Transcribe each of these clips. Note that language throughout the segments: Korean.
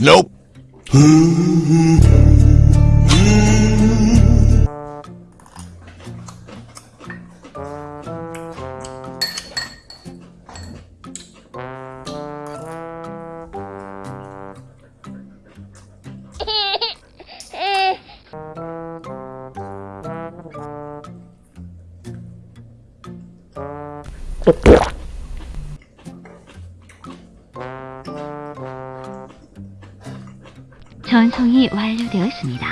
Nope. Thank. 전송이 완료되었습니다.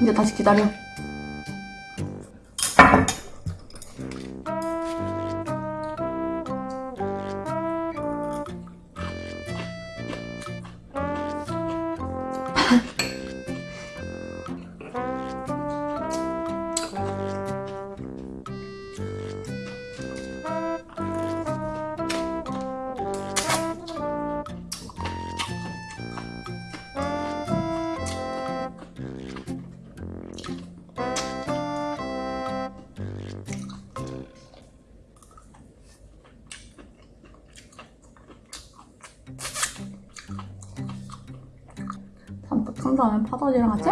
이제 다시 기다려. 한 다음에 파다리랑 같이?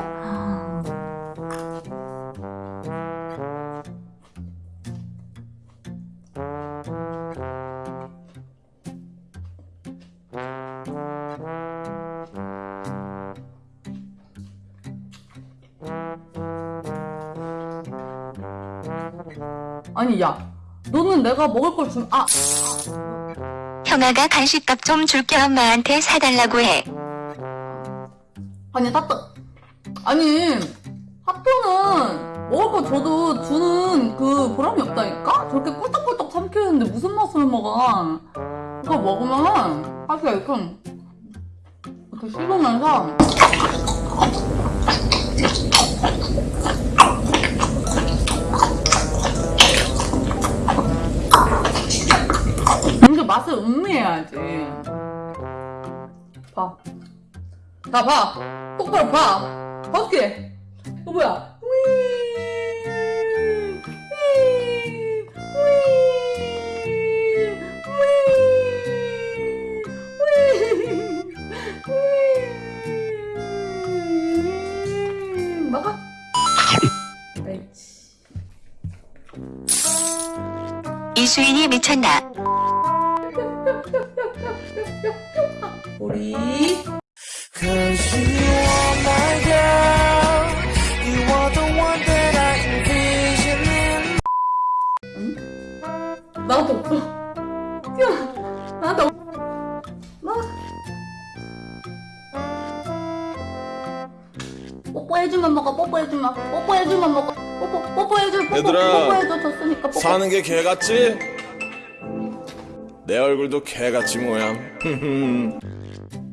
아니 야 너는 내가 먹을 걸 준.. 아! 형아가 간식값 좀 줄게 엄마한테 사달라고 해. 아니 따뜻 아니 하트는 먹을 거 줘도 주는 그 보람이 없다니까? 저렇게 꿀떡꿀떡 삼키는데 무슨 맛을 먹어? 그거 먹으면 하트가 이렇게 이렇게 씹으면서 이게 맛을 음미해야지. 봐 봐, 봐. 똑바로 봐. 어떻게? 이거 뭐야? 막아. 옳지. 이수인이 미쳤나? 우리 나한테 없어. 야, 나한테 없. 나. 뽀뽀해주면 먹어. 뽀뽀해주면. 뽀뽀해주면 먹어. 뽀뽀 뽀뽀해줘. 뽀뽀 얘들아, 뽀뽀해줘. 줬으니까 뽀뽀. 사는 게 개 같지? 내 얼굴도 개 같지 뭐야.